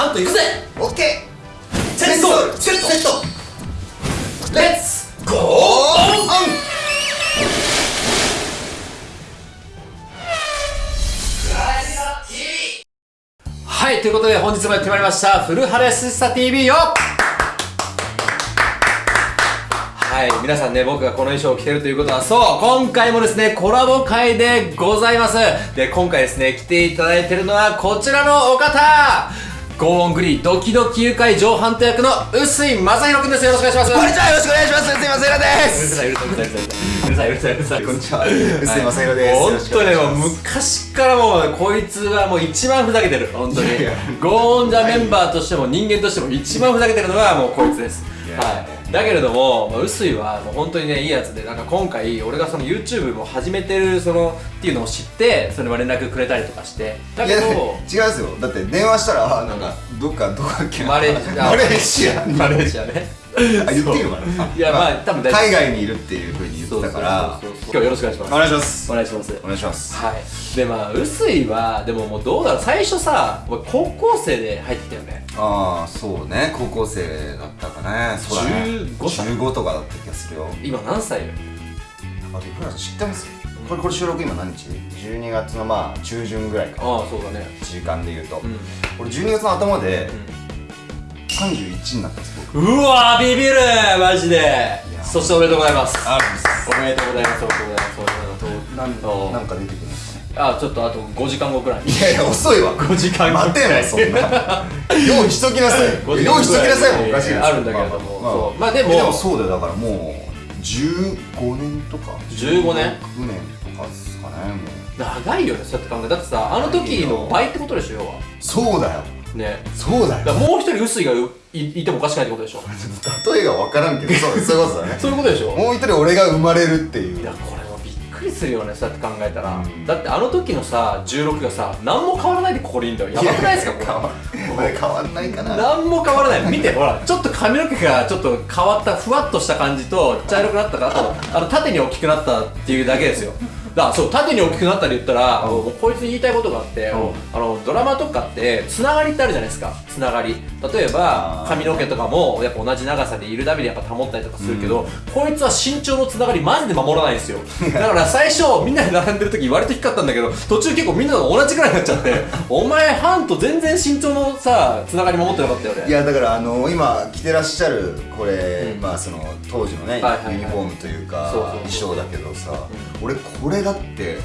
ハント行くぜ！オッケー！セット！セットセット！レッツ！ゴー！オンはいということで本日もやってまいりましたフルハレススタ TV よ！はい皆さんね僕がこの衣装を着てるということはそう今回もですねコラボ会でございます。で今回ですね来ていただいてるのはこちらのお方ゴーングリードキドキ誘拐上ハント役の臼井正宏くんです。よろしくお願いします。こんにちは。よろしくお願いします。すいませんです。うるさいうるさいうるさいうるさいうるさいうるさいうるさいこんにちは薄井正宏です本当ねもう昔からもうこいつはもう一番ふざけてる本当にゴーンジャメンバーとしても人間としても一番ふざけてるのがもうこいつですはいだけれどもまあ臼井はもう本当にねいいやつでなんか今回俺がその YouTube も始めてるそのっていうのを知ってそれも連絡くれたりとかして。だけど違うんですよ。だって電話したらあなんかどっかどこだっけな。マレーシア。マレーシアね あ言っていいのかないやまあ多分大丈夫。海外にいるっていうふうに言ってたから。今日はよろしくお願いします。お願いします。お願いします。お願いします。はい。でまあ臼井はでももうどうだろう。最初さ俺高校生で入ってきたよね。ああそうね。高校生だったかね。そうだね。15歳。15とかだった気がするよ。今何歳よ？あびっくりした知ってます？これこれ収録今何日 ?12 月のまあ中旬ぐらいかああそうだね。時間で言うと、うん。俺12月の頭で31になったんです僕。うわービビるマジで。やそしておめでとうございます。あおめでとうございますおめでとうございます。おめでとなんなんか出てくるんですかね。あちょっとあと5時間後くらい。いやいや遅いわ。5時間後待てよそんな用意しときなさい。5時間用意しときなさいもおかしいです。あるんだけれども。まあそう。まあでも。でもそうだよ。だからもう15年とか。15年？16年とかですかねもう。長いよねそうやって考え。だってさあの時の倍ってことでしょ要は。そうだよね。そうだよ。もう一人臼井がいいてもおかしくないってことでしょ。例えが分からんけどそう そういうことだね。そういうことでしょ。もう一人俺が生まれるっていう。いやこれもびっくりするよねそうやって考えたら、うん。だってあの時のさ16がさ何も変わらないでここにいるんだよ。やばくないですかこれ。変わんないかな。何も変わらない。見てほらちょっと髪の毛がちょっと変わったふわっとした感じと茶色くなったからあとあの縦に大きくなったっていうだけですよだそう縦に大きくなったで言ったら、もうこいつに言いたいことがあって、ん。あのドラマとかってつながりってあるじゃないですか。つながり。例えば髪の毛とかもやっぱ同じ長さでいるたびにやっぱ保ったりとかするけど、こいつは身長のつながりマジで守らないんですよ。だから最初みんなで並んでる時割と低かったんだけど途中結構みんなと同じくらいになっちゃって お前ハンと全然身長のさつながり守ってなかったよね。いやだからあの今着てらっしゃるこれ、うん。まあその当時のね、はいはいはい。ユニフォームというか衣装だけどさ、俺これだって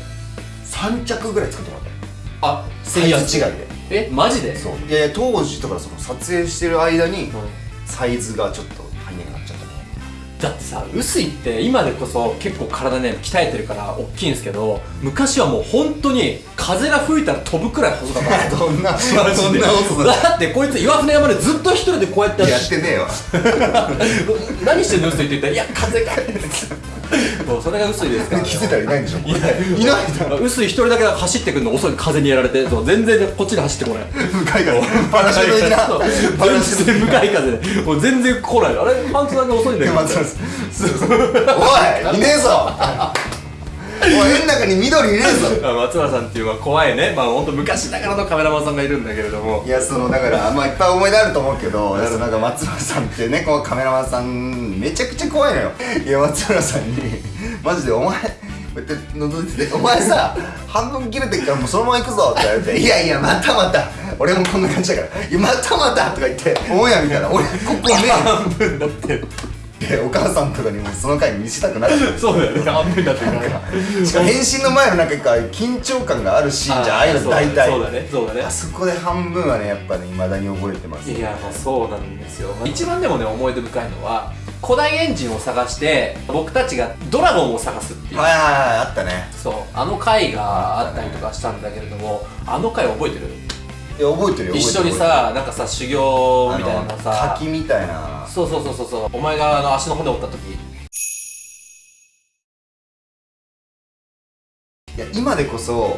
3着ぐらい作ってもらったよ。あサイズ違いで。えマジで？そう。いやいや当時とかその撮影してる間にうん。サイズがちょっと足りなくなっちゃったね。だってさ臼井って今でこそ結構体ね鍛えてるから大きいんですけど昔はもう本当に風が吹いたら飛ぶくらい細かった。どんなマそんなことだだってこいつ岩船山で。ずっと一人でこうやってやってねえわ何してんの臼井って言ったら「いや風が」もうそれが臼井ですから 気づいたらいないんでしょ。いないいないだろ臼井一人だけ走ってくるの遅い風にやられてそう全然こっちに走ってこない。向かいからパラシュート的な。そうパラシュート全然向かい風。でもう全然来ない。あれパンツだけ遅いんだけどおいいねえぞおの中に緑いねえぞ。あ松原さんっていうのは怖いね。まあ本当昔ながらのカメラマンさんがいるんだけれども。いやそのだからまあいっぱい思い出あると思うけど なんか松原さんってねこうカメラマンさんめちゃくちゃ怖いのよ。いや松原さんにマジでお前こうやって覗いてて「お前さ半分切れてっからもうそのまま行くぞ」って言われて「いやいやまたまた俺もこんな感じだから「いやまたまた」とか言って「オンエア見たら俺ここね半分だってでお母さんとかにもその回見せたくなって そうだよね。半分だってからしかも変身の前のなんか緊張感があるシーンじゃんああいうの大体。そうだね。そうだね。あそこで半分はねやっぱね未だに覚えてますいやもうそうなんですよ。一番でもね思い出深いのは古代エンジンを探して僕たちがドラゴンを探すっていう。はいはいはいあったね。そう。あの回があったりとかしたんだけれどもあの回覚えてる？いや覚えてるよ一緒にさなんかさ修行みたいなさ。滝みたいな。そうそうそうそうそう。お前があの足の骨折った時。いや今でこそ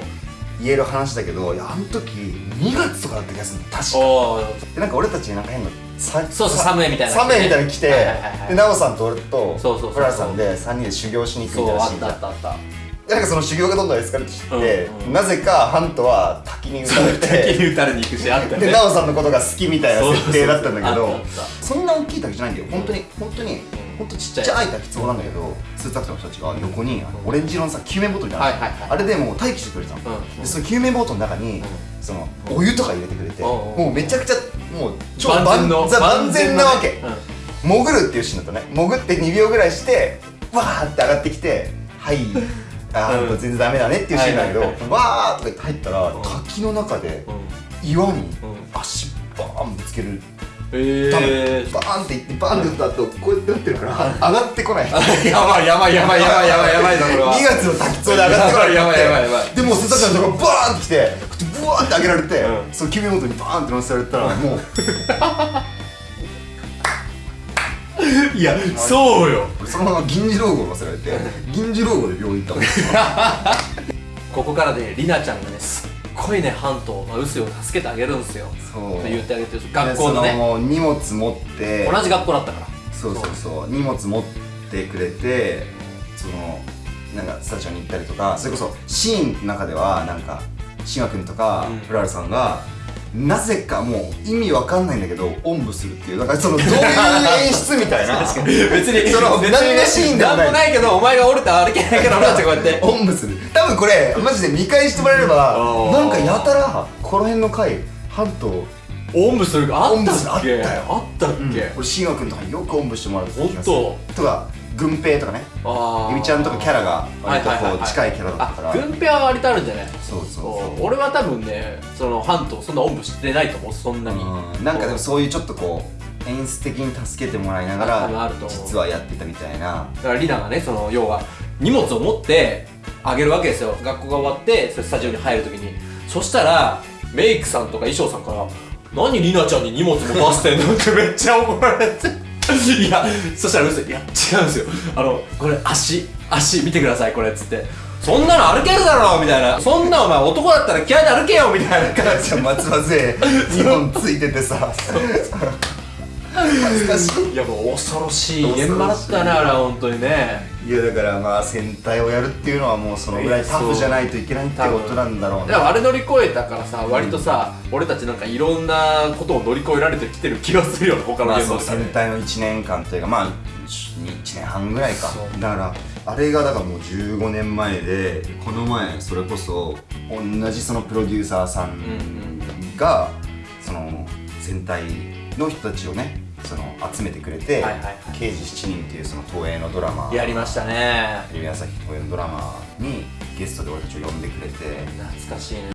言える話だけどいやあの時2月とかだった気がするの。確か。でなんか俺たちなんか変なさそうそう寒いみたいな。寒いみたいなの来て奈緒さんと俺とそうそうそうそう。プラさんで3人で修行しに行くみたいなシーンじゃんたあったあった。でなんかその修行がどんどんエスカレートしてうんうん。なぜかハントは滝滝に打たれ滝てに打たれに行くしあったよね。で奈緒さんのことが好きみたいな設定だったんだけどそんな大きい滝じゃないんだよ。本当に本当に本当ちっちゃい。滝壺なんだけどスーツアクターの人たちが横にオレンジ色のさ救命ボトルじゃないはいはいはい。あれでもう待機してくれてたの、うん。でその救命ボトルの中に、そのお湯とか入れてくれて、うんもうめちゃくちゃもう超万全のザ万全なわけ、うん。潜るっていうシーンだったね。潜って2秒ぐらいしてわーって上がってきてはいあー、うん。全然ダメだねっていうシーンだけど、はいはいはい。わーとか言って入ったら、ん。滝の中でうん。岩にうん。足バーンぶつける。えー。バーンっていってバーンって打った後こうやって打ってるから上がってこない。やばいやばいやばいやばいやばいやばいぞこれは。2月の滝壺で上がってこない。やばいやばいやばいでもう瀬坂ちゃんとかバーンってきてブワーって上げられて、うん。その救命ボトルにバーンって乗せられたらもういやそうよ。俺そのまま銀次老後乗せられて銀次老後で病院行ったもん。ここからねりなちゃんがねすっごいねハント、まあ、臼井を助けてあげるんですよ。そう。って言ってあげてる。学校のね。でその荷物持って。同じ学校だったから。そうそうそう。荷物持ってくれてそのなんかスタジオに行ったりとかそれこそシーンの中ではなんか志賀君とかうん。プラルさんがなぜかもう意味わかんないんだけどおんぶするっていう。なんかそのどういう演出みたいな。別に その別にシーンでもない。なんもないけどお前が折れたら歩けないから俺たちこうやっておんぶする。多分これマジで見返してもらえればなんかやたらこの辺の回ハントおんぶするあったっけ？あったよ。あったっけ、俺慎吾君とかによくおんぶしてもらう気がする。ほんとか軍平とかね。あー。ゆみちゃんとかキャラが割とこはいはいはいはい。う近いキャラだったから。あ軍ペは割とあるんじゃない？そうそう俺は多分ねそのハントそんなおんぶしてないと思う。そんなに。うん。なんかでもそういうちょっとこう演出的に助けてもらいながら実はやってたみたいな。だからリナがねその要は荷物を持ってあげるわけですよ。学校が終わってスタジオに入るときに。そしたらメイクさんとか衣装さんから「何リナちゃんに荷物も出してんの?」ってめっちゃ怒られて いやそしたら嘘い。や違うんですよ。あのこれ足足見てくださいこれっつって。そんなの歩けるだろみたいな。そんなお前男だったら気合で歩けよみたいな感じじゃあ松葉杖2本ついててさ。恥ずかしい。いやもう恐ろしい。現場だったねあれは本当にねいやだからまあ戦隊をやるっていうのはもうそのぐらいタフじゃないといけないってことなんだろうね。でもあれ乗り越えたからさ割とさ、俺たちなんかいろんなことを乗り越えられてきてる気がするよね他のまあそう現場とかね戦隊の1年間というかまあ1年半ぐらいか。だからあれがだからもう15年前でこの前それこそ同じそのプロデューサーさんがその戦隊の人たちをねその集めてくれてはいはいはい「刑事7人」っていうその東映のドラマ。やりましたね。テレビ朝日東映のドラマにゲストで俺たちを呼んでくれて。懐かしいね。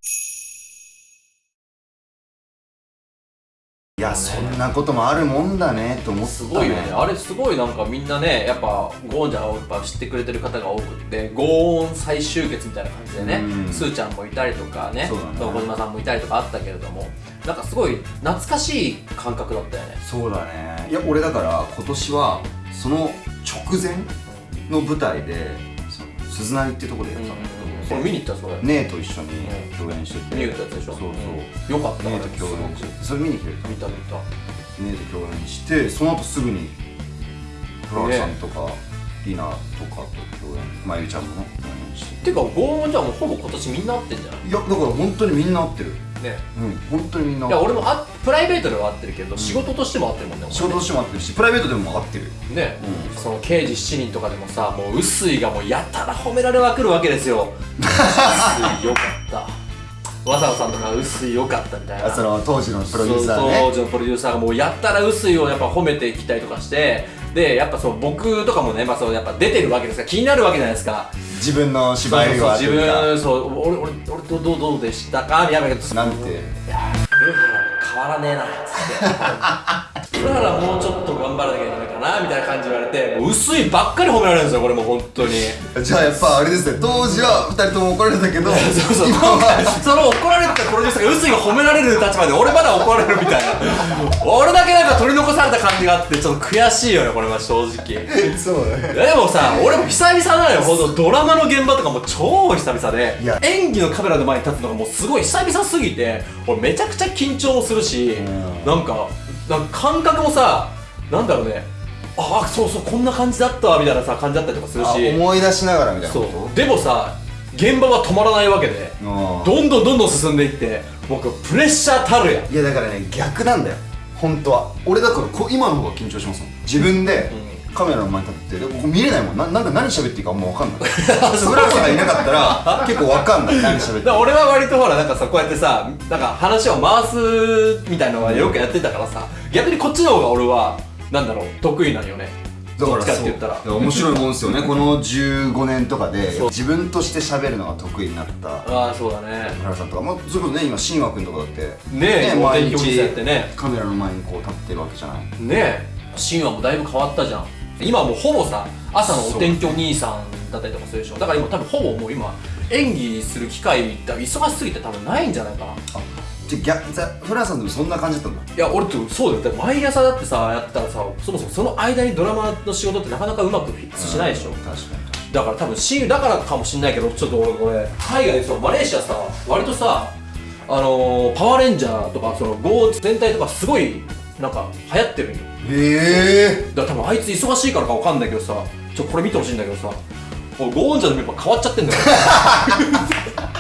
いやそんなこともあるもんだねと思ったね。すごいよね。あれすごいなんかみんなねやっぱゴーンちゃんをやっぱ知ってくれてる方が多くってゴーン再集結みたいな感じでねうん。スーちゃんもいたりとかねそうだね。小島さんもいたりとかあったけれどもなんかすごい懐かしい感覚だったよね。そうだね。いや俺だから今年はその直前の舞台で鈴なりってとこでやったんだけど、これ見に行ったそれ姉と一緒に共演してて、見に行ったやつでしょ？そうそう、うん。よかった姉と共演してそれ見に来てた見た見た。姉と共演してその後すぐにプラルさんとか、リナとかと共演。まゆちゃんもね共演して。ていうかゴーンじゃもうほぼ今年みんな会ってんじゃない？いやだから本当にみんな合ってるね。うん本当にみんな。いや俺もあプライベートでは会ってるけど、仕事としても会ってるもんね仕事としても合ってるしプライベートでも合ってる。ね、うん。その刑事7人とかでもさもう臼井がもうやたら褒められまくるわけですよ。臼井よかった。わざわざさんとか臼井よかったみたいな。あその当時のプロデューサーね。当時のプロデューサーがもうやったら臼井をやっぱ褒めてきたりとかしてでやっぱそう僕とかもね、まあ、そうやっぱ出てるわけですから気になるわけじゃないですか。自分の芝居は自分そう俺俺俺どどどうでしたか？みたいななんて。いや変わらねえなっつって古原もうちょっと頑張らなきゃいけないかなみたいな感じ言われて薄いばっかり褒められるんですよこれもう本当に。じゃあやっぱあれですね当時は2人とも怒られたけど そうそう。今今回はその怒られてたプロデューサーが薄いが褒められる立場で俺まだ怒られるみたいな。俺だけなんか取り残された感じがあってちょっと悔しいよねこれは正直。そうね。でもさ俺も久々なのよほんとドラマの現場とかも超久々で。演技のカメラの前に立つのがもうすごい久々すぎて俺めちゃくちゃ緊張もするしうん。なんかなんか感覚もさなんだろうね。ああそうそうこんな感じだったわみたいなさ感じだったりとかするあし思い出しながらみたいなそこう。でもさ現場は止まらないわけであどんどんどんどん進んでいって僕プレッシャーたるやん。いやだからね逆なんだよ。本当は。俺だからこ今の方が緊張しますもん。自分でカメラの前に立ってでここ見れないもん。ななんか何喋っていいかあんま分かんない。フランさんがいなかったら結構分かんない。何喋って俺は割とほらなんかさこうやってさなんか話を回すみたいなのはよくやってたからさ逆にこっちの方が俺はなんだろう得意なんよね。どっちかって言ったら。そう面白いもんですよね。この15年とかでそう。自分として喋るのが得意になった。ああそうだね。フランさんとか。もそれこそね今新和君とかだって。ねえお毎日ね。カメラの前にこう立ってるわけじゃない。ねえ。神話もだいぶ変わったじゃん今はもうほぼさ朝のお天気お兄さんだったりとかするでしょ。だから今多分ほぼもう今演技する機会って忙しすぎて多分ないんじゃないかな。じゃあフランさんでもそんな感じだったんだや俺ってそうだよ。だって毎朝だってさやったらさそもそもその間にドラマの仕事ってなかなかうまくフィックスしないでしょ。確かにだから多分親友だからかもしんないけどちょっと俺これ海外でさマレーシアさ割とさあのー、パワーレンジャーとかその GO 全体とかすごいなんか流行ってるんよ。へえだから多分あいつ忙しいからかわかんないけどさちょこれ見てほしいんだけどさゴーンジャのメンバー変わっちゃってんだよ一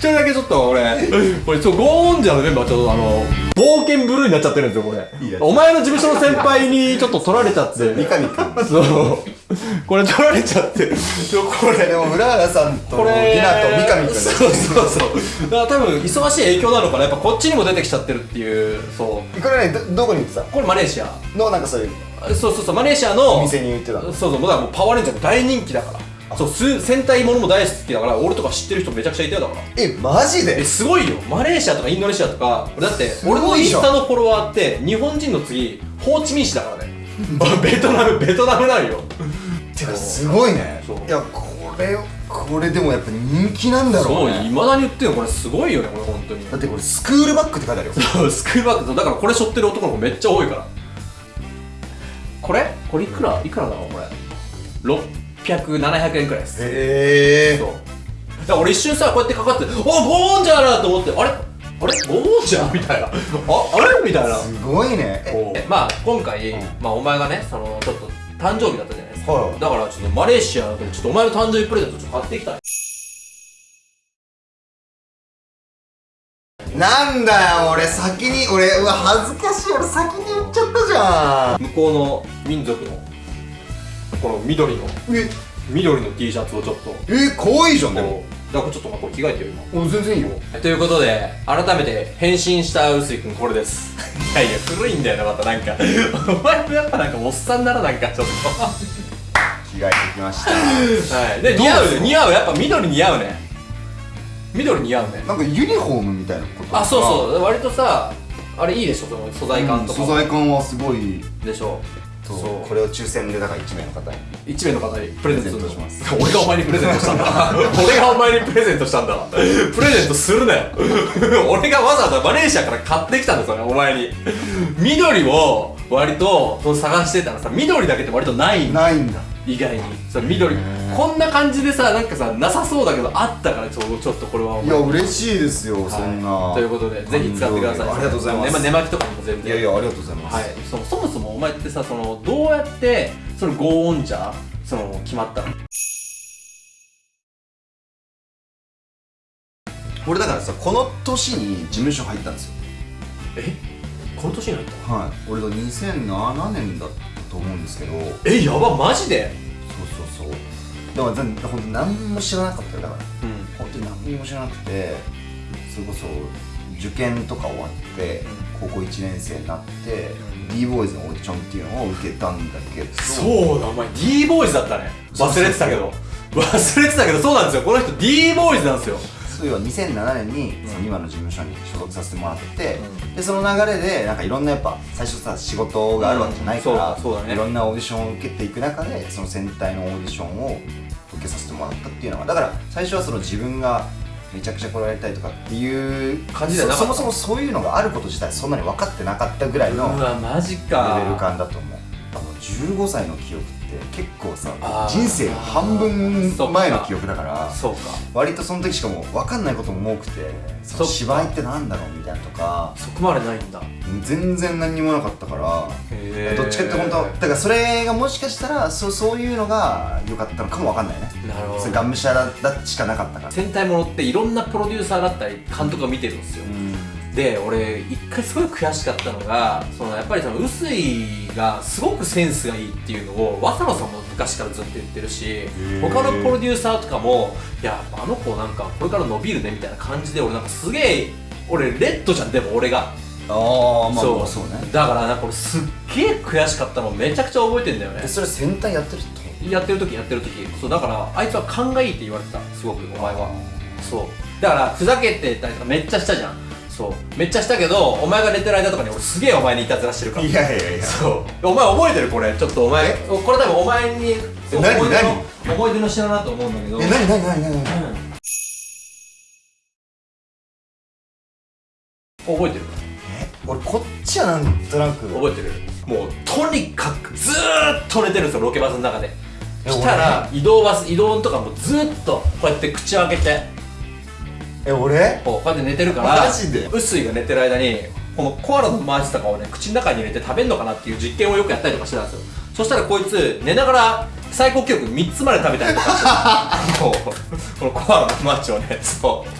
人だけちょっと俺 これちょゴーンジャのメンバーちょっとあの冒険ブルーになっちゃってるんですよこれ。お前の事務所の先輩にちょっと取られちゃって。三上君。そう。これ取られちゃって。これでも浦原さんとこれリナと三上君。そうそうそう。だから多分忙しい影響なのかな。やっぱこっちにも出てきちゃってるっていうそう。これねどどこに行ってた？これマレーシア。のなんかそういう。そうそうそうマレーシアのお店に行ってたの。そうそうだからもうパワーレンジャーも大人気だからそうす戦隊ものも大好きだから俺とか知ってる人めちゃくちゃいたよだから。えマジえですごいよ。マレーシアとかインドネシアとかだって俺のインスタのフォロワーって日本人の次ホーチミン市だからね。ベトナムベトナムなんよ。てかすごいね。いやこれこれでもやっぱ人気なんだろそううねいまだに言ってるのこれすごいよねこれ本当に。だってこれスクールバッグって書いてあるよ。そうスクールバッグだからこれ背負ってる男の子めっちゃ多いから。これ？これ？いくらいくらだろうこれ？600700円くらいです。へそう。だから俺一瞬さこうやってかかって「おゴーンジャーだ!」と思ってあれ？あれ？ゴーンジャー？みたいな。ああれ？みたいな。すごいね。ええ。まあ今回、うん。まあお前がねそのちょっと誕生日だったじゃないですか、はい。だからちょっとマレーシアでちょっとお前の誕生日プレゼントちょっと買ってきたい。なんだよ俺先に俺うわ恥ずかしい。俺先に言っちゃったじゃん。向こうの民族のこの緑のえ？緑の T シャツをちょっと。え可愛いじゃんでも。だからちょっとまあこれ着替えてよ今。お全然いいよ。ということで改めて変身した臼井君これです。いやいや古いんだよなまたなんか。お前もやっぱなんかおっさんならなんかちょっと。着替えてきました。はい。で似合うね似合う。やっぱ緑似合うね。緑似合うね。なんかユニフォームみたいなことあそうそう。割とさあれいいでしょその素材感とか、素材感はすごい。でしょそう。そうこれを抽選でだから1名の方に。一名の方にプレゼントします。俺がお前にプレゼントしたんだ。俺がお前にプレゼントしたんだ。プレゼントするなよ。俺がわざわざマレーシアから買ってきたんだそれお前に。緑を割とその探してたらさ緑だけって割とないないんだ意外に。それ緑。こんな感じでさなんかさなさそうだけどあったからちょちょっとこれはおい前や嬉しいですよ、はい。そんな。ということでぜひ使ってください。ありがとうございます、ねあ寝巻きとかにも全然いやいやありがとうございます、はい、そのそもそもお前ってさそのどうやってそのゴーオンジャーその決まったの？俺だからさこの年に事務所入ったんですよ。え？この年に入ったはい。俺が2007年だったと思うんですけど。そうえやばマジで？そうそうでも全ほんと何も知らなかったよだから。うん。本当に何も知らなくてそれこそ受験とか終わって、高校1年生になって、うん。D ボーイズのオーディションっていうのを受けたんだけど。そうだお前 d ボーイズだったね。そう忘れてたけど。忘れてたけどそうなんですよ。この人 d ボーイズなんですよそう要は2007年にうん。その今の事務所に所属させてもらって、うでその流れでなんかいろんなやっぱ最初さ仕事があるわけじゃないから、うん。ね。いろんなオーディションを受けていく中でその戦隊のオーディションを受けさせてもらったっていうのがだから最初はその自分がめちゃくちゃこれやりたいとかっていう感じじゃなかった。そそもそもそういうのがあること自体そんなに分かってなかったぐらいのレか。ベル感だと思う。あの15歳の記憶って結構さ人生の半分前の記憶だからそうか。割とその時しかも分かんないことも多くてその芝居ってなんだろうみたいなとかそこまでないんだ。全然何にもなかったからへどっちかって本当だからそれがもしかしたらそうそういうのが良かったのかも分かんないね。なるほど。がむしゃらだしかなかったから。戦隊ものっていろんなプロデューサーだったり監督が見てるんですよ、うんで俺一回すごい悔しかったのがそのやっぱりその臼井がすごくセンスがいいっていうのを渡野さんも昔からずっと言ってるしー。他のプロデューサーとかもいやあの子なんかこれから伸びるねみたいな感じで俺なんかすげえ俺レッドじゃんでも俺が。ああまあそう。まあそうね。だからなんか俺すっげえ悔しかったのめちゃくちゃ覚えてんだよね。でそれ戦隊やってる人やってる時やってる時。そうだからあいつは勘がいいって言われてたすごくお前は。そう。だからふざけてたりとかめっちゃしたじゃんそう。めっちゃしたけどお前が寝てる間とかに俺すげえお前にいたずらしてるから。いやいやいや。そう。お前覚えてるこれ？ちょっとお前え？これ多分お前に思い出の何？思い出の品だと思うんだけど。え何？何？何？何？何？うん。覚えてる？え？俺こっちはなんとなく。覚えてる？もうとにかくずーっと寝てるんですよロケバスの中で。え来たら移動バス移動とかもずーっとこうやって口を開けてえ俺？こうやって寝てるからマジで？臼井が寝てる間にこのコアラのマーチとかをね口の中に入れて食べんのかなっていう実験をよくやったりとかしてたんですよ。そしたらこいつ寝ながら最高記録3つまで食べたりとか。してこのコアラのマーチをねそう。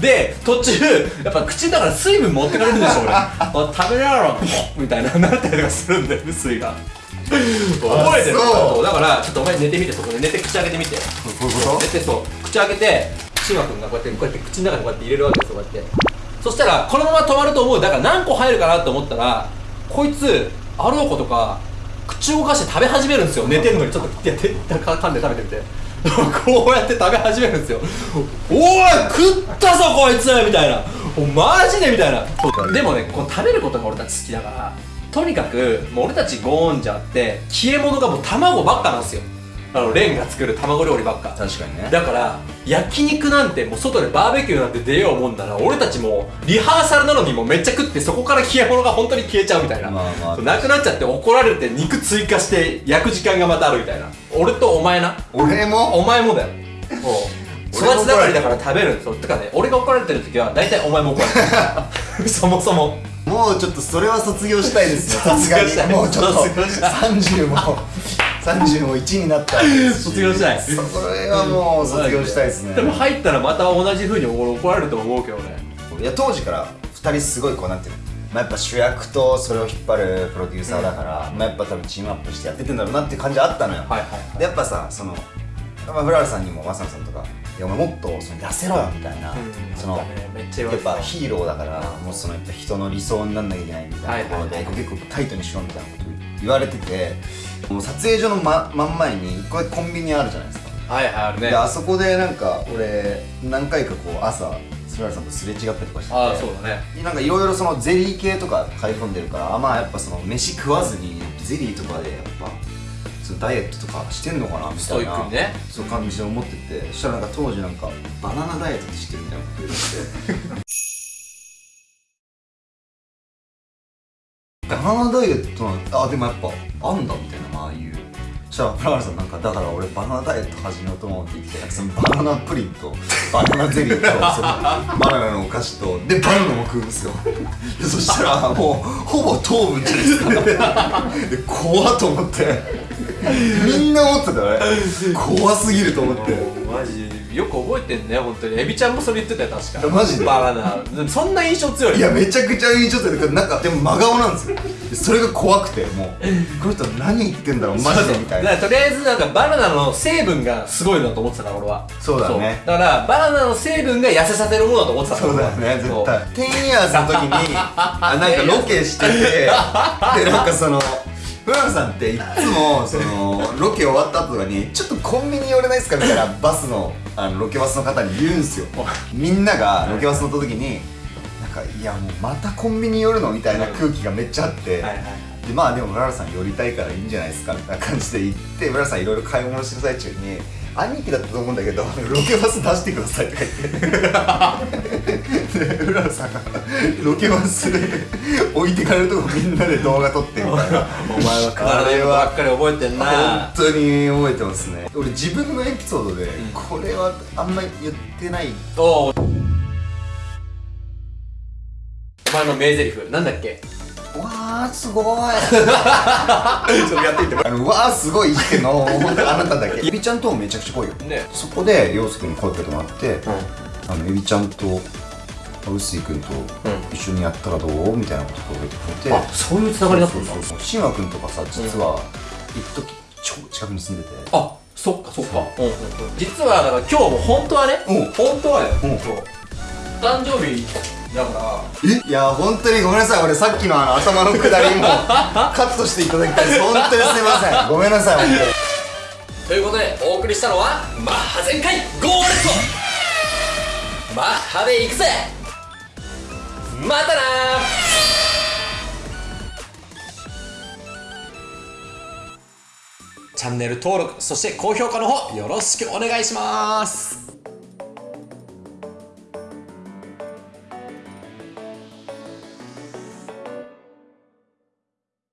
で途中やっぱ口の中で水分持ってかれるんでしょ俺。あ食べながらみたいななったりとかするんだよ臼井が。覚えてるそうだからちょっとお前寝てみてそこで寝て口開けてみて。こういうこ寝てそう。口開けてシマ君がこうやってこうやって口の中にこうやって入れるわけですよこうやって。そしたらこのまま止まると思う。だから何個入るかなと思ったらこいつあろうことか口動かして食べ始めるんですよ。寝てるのにちょっとやってか噛んで食べてみて。こうやって食べ始めるんですよ。おい食ったぞこいつみたいな。マジでみたいな。でもねこう食べることが俺たち好きだからとにかくもう俺たちゴーンジャーって消え物がもう卵ばっかなんですよ。あのレンが作る卵料理ばっか。と確かにね。だから焼肉なんてもう外でバーベキューなんて出ようもんなら俺たちもうリハーサルなのにもうめっちゃ食ってそこから消え物が本当に消えちゃうみたいな、まあまあ。なくなっちゃって怒られて肉追加して焼く時間がまたあるみたいな俺とお前な俺もお前もだよ育ち盛りだから食べるそうてかね俺が怒られてる時は大体お前も怒られてる。そもそも。もうちょっとそれは卒業したいですよさすが卒業したい。にもうちょっと卒業したい。30も30も1になった卒業したい。それはもう卒業したいですね。でも入ったらまた同じ風に俺怒られると思うけどね。いや当時から2人すごいこうなんていうの。まあ、やっぱ主役とそれを引っ張るプロデューサーだから、まあ、やっぱ多分チームアップしてやっててんだろうなっていう感じはあったのよ、はいはいはい。でやっぱさその、まあ、フラールさんにもマサノさんとか「いやお前もっとその痩せろよ」みたいな、そのなんかねめっちゃ言わやっぱヒーローだからもうその人の理想になんなきゃいけないみたいなところで、はいはいはい。結構タイトにしろみたいな言われててもう撮影所の真真ん前にこれコンビニあるじゃないですか、はいはいあるね。であそこでなんか俺何回かこう朝スラルさんとすれ違ったりとかしててああそうだね。なんかいろいろそのゼリー系とか買い込んでるからあまあやっぱその飯食わずにゼリーとかでやっぱそのダイエットとかしてんのかなみたいなね。そう感じで思っててそしたらなんか当時なんかバナナダイエットしてるみたいなこと言ってナナダイエットなんあでもやっぱあんだみたいなああいう。そしたらフラワーさんなんかだから俺バナナダイエット始めようと思って言ってなんかそのバナナプリンとバナナゼリーとそのバナナのお菓子とでバナナも食うんですよ。でそしたらもうほぼ糖分じゃないですかで怖っと思って。みんな思ってたね。怖すぎると思って。マジよく覚えてんね本当に。エビちゃんもそれ言ってたよ確か。マジで。バナナ。そんな印象強い？いやめちゃくちゃ印象強い。けどなんかでも真顔なんですよ。でそれが怖くてもう。この人何言ってんだろうマジでみたいな。とりあえずなんかバナナの成分がすごいなと思ってたから俺は。そうだね。だからバナナの成分が痩せさせるものだと思ってたそうだよね絶対。テンイヤーズの時に あなんかロケしててでなんかそのフランさんっていつもそのロケ終わった後とかに「ちょっとコンビニ寄れないですか?」みたいなバスのあのロケバスの方に言うんすよ。みんながロケバス乗った時になんか「いやもうまたコンビニ寄るの?」みたいな空気がめっちゃあって、でまあでも村原さん寄りたいからいいんじゃないですかみたいな感じで言って村原さんいろいろ買い物してる最中に兄貴だったと思うんだけどロケバス出してください。とか言ってでフ松浦さんがロケバスで置いてかれるとこみんなで動画撮ってみたいなお前はくだらないことばっかり覚えてんな。本当に覚えてますね。俺自分のエピソードで、これはあんまり言ってない。お前の名台詞なんだっけ？わーすごい。ちょっとやってみてあのわーすごい言ってんの本当あなただけ。エビちゃんともめちゃくちゃ濃いよ。ね。そこで陽介君に声かけてもらって、うん。あのエビちゃんと臼井君と一緒にやったらどう？みたいなことを言ってくれて、あそういうつながりだったんだ。そうそうそう。慎吾君とかさ実は一時超近くに住んでてあそっかそっかう。んう。んう。ん実はだから今日も本当はねう。ん本当はよう。んそう。誕生日だからえいや本当にごめんなさい。俺さっきのあの頭のくだりも カットしていただきたいです。本当にすいません。ごめんなさい本当に。ということでお送りしたのはマッハ全開ゴーレットマッハで行くぜ。またなチャンネル登録そして高評価の方よろしくお願いします